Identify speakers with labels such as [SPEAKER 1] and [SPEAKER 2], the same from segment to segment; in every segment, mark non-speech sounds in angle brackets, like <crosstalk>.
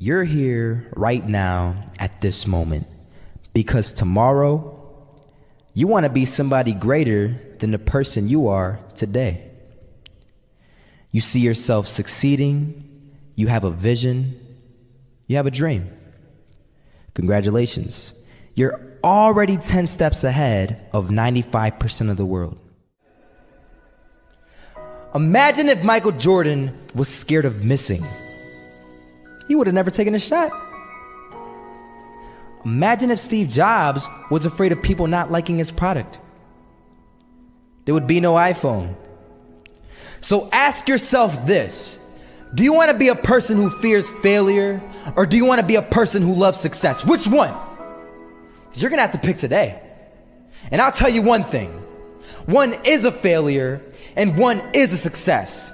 [SPEAKER 1] You're here right now at this moment because tomorrow you want to be somebody greater than the person you are today. You see yourself succeeding, you have a vision, you have a dream. Congratulations. You're already 10 steps ahead of 95% of the world. Imagine if Michael Jordan was scared of missing. He would have never taken a shot. Imagine if Steve Jobs was afraid of people not liking his product. There would be no iPhone. So ask yourself this Do you want to be a person who fears failure, or do you want to be a person who loves success? Which one? Because you're going to have to pick today. And I'll tell you one thing one is a failure, and one is a success.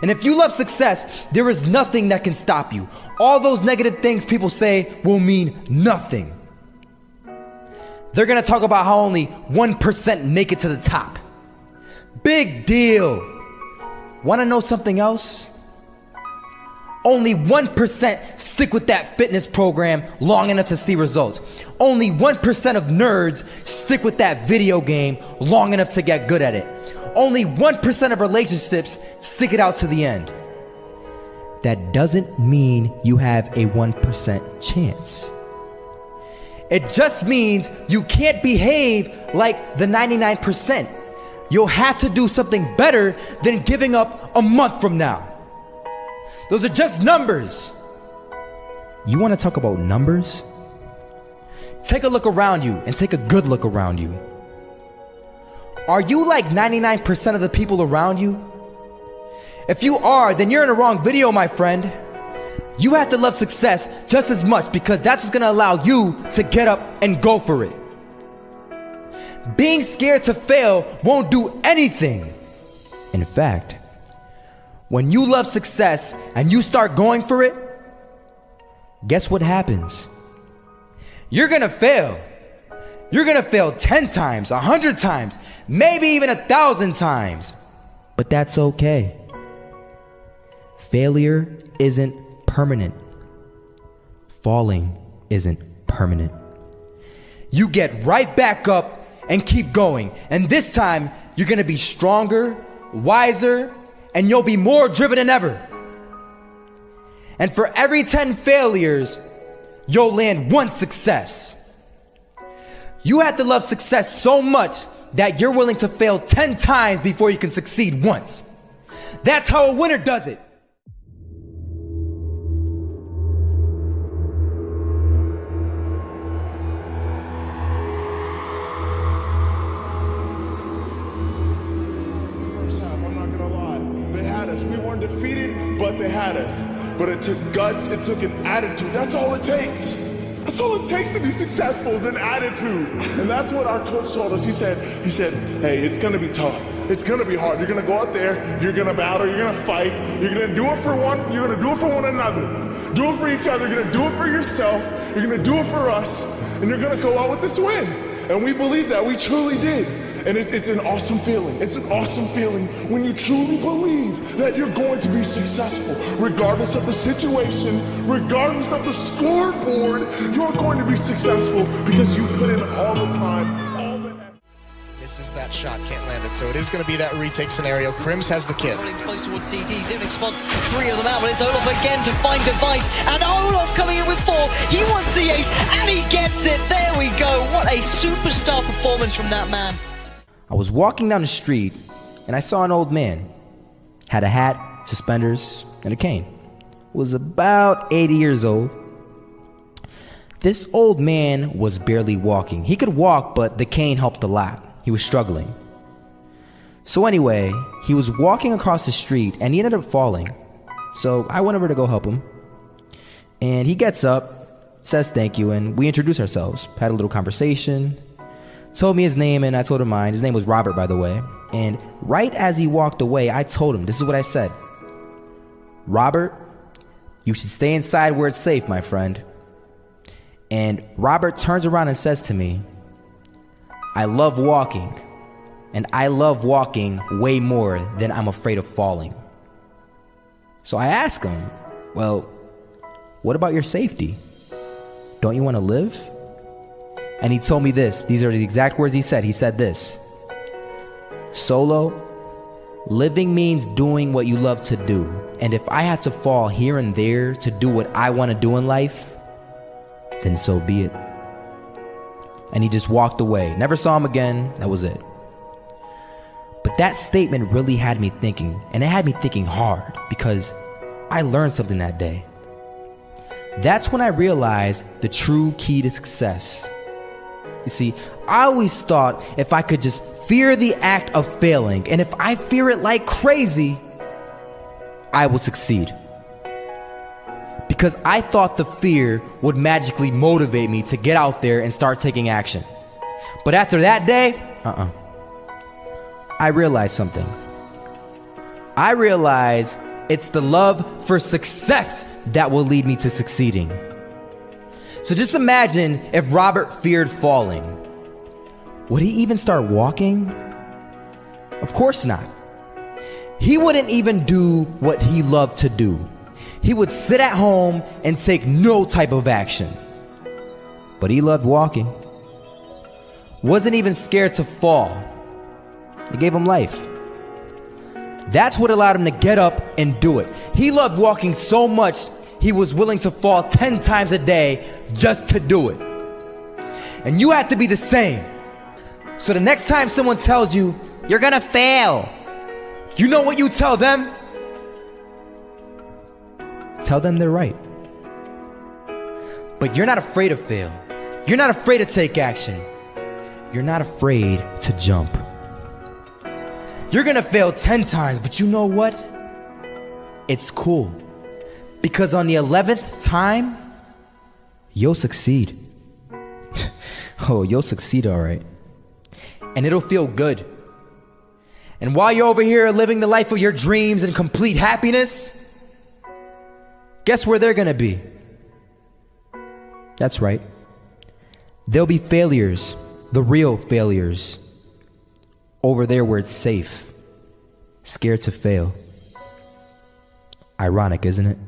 [SPEAKER 1] And if you love success, there is nothing that can stop you. All those negative things people say will mean nothing. They're gonna talk about how only 1% make it to the top. Big deal. Wanna know something else? Only 1% stick with that fitness program long enough to see results. Only 1% of nerds stick with that video game long enough to get good at it. Only 1% of relationships stick it out to the end. That doesn't mean you have a 1% chance. It just means you can't behave like the 99%. You'll have to do something better than giving up a month from now. Those are just numbers. You want to talk about numbers? Take a look around you and take a good look around you. Are you like 99% of the people around you? If you are, then you're in the wrong video, my friend. You have to love success just as much because that's what's gonna allow you to get up and go for it. Being scared to fail won't do anything. In fact, when you love success and you start going for it, guess what happens? You're gonna fail. You're gonna fail 10 times, 100 times, maybe even a thousand times. But that's okay. Failure isn't permanent, falling isn't permanent. You get right back up and keep going. And this time, you're gonna be stronger, wiser, and you'll be more driven than ever. And for every 10 failures, you'll land one success. You have to love success so much that you're willing to fail 10 times before you can succeed once. That's how a winner does it.
[SPEAKER 2] First half, I'm not gonna lie. They had us. We weren't defeated, but they had us. But it took guts, it took an attitude. That's all it takes. That's all it takes to be successful is an attitude. And that's what our coach told us. He said, he said, hey, it's gonna be tough. It's gonna be hard. You're gonna go out there, you're gonna battle, you're gonna fight, you're gonna do it for one, you're gonna do it for one another. Do it for each other, you're gonna do it for yourself, you're gonna do it for us, and you're gonna go out with this win. And we believe that, we truly did. And it's, it's an awesome feeling. It's an awesome feeling when you truly believe that you're going to be successful. Regardless of the situation, regardless of the scoreboard, you're going to be successful because you put in all the time, all the effort.
[SPEAKER 3] Misses that shot, can't land it. So it is going to be that retake scenario. KRIMZ has the kid.
[SPEAKER 4] Running close towards CT. Zivnik spots three of them out, but it's Olof again to find device. And Olof coming in with four. He wants the ace, and he gets it. There we go. What a superstar performance from that man.
[SPEAKER 1] I was walking down the street and I saw an old man. Had a hat, suspenders, and a cane. Was about 80 years old. This old man was barely walking. He could walk, but the cane helped a lot. He was struggling. So, anyway, he was walking across the street and he ended up falling. So, I went over to go help him. And he gets up, says thank you, and we introduce ourselves. Had a little conversation. Told me his name and I told him mine. His name was Robert, by the way. And right as he walked away, I told him this is what I said Robert, you should stay inside where it's safe, my friend. And Robert turns around and says to me, I love walking, and I love walking way more than I'm afraid of falling. So I ask him, Well, What about your safety? Don't you want to live? And he told me this. These are the exact words he said. He said this Solo, living means doing what you love to do. And if I had to fall here and there to do what I want to do in life, then so be it. And he just walked away. Never saw him again. That was it. But that statement really had me thinking, and it had me thinking hard because I learned something that day. That's when I realized the true key to success. You see, I always thought if I could just fear the act of failing, and if I fear it like crazy, I will succeed. Because I thought the fear would magically motivate me to get out there and start taking action. But after that day, uh uh I realized something. I realized it's the love for success that will lead me to succeeding. So just imagine if Robert feared falling. Would he even start walking? Of course not. He wouldn't even do what he loved to do. He would sit at home and take no type of action. But he loved walking. Wasn't even scared to fall. It gave him life. That's what allowed him to get up and do it. He loved walking so much, he was willing to fall 10 times a day just to do it. And you have to be the same. So the next time someone tells you, you're gonna fail, you know what you tell them? Tell them they're right. But you're not afraid to fail. You're not afraid to take action. You're not afraid to jump. You're gonna fail 10 times, but you know what? It's cool. Because on the 11th time, you'll succeed. <laughs> oh, you'll succeed, all right. And it'll feel good. And while you're over here living the life of your dreams and complete happiness, guess where they're gonna be? That's right. They'll be failures, the real failures over there where it's safe, scared to fail. Ironic, isn't it?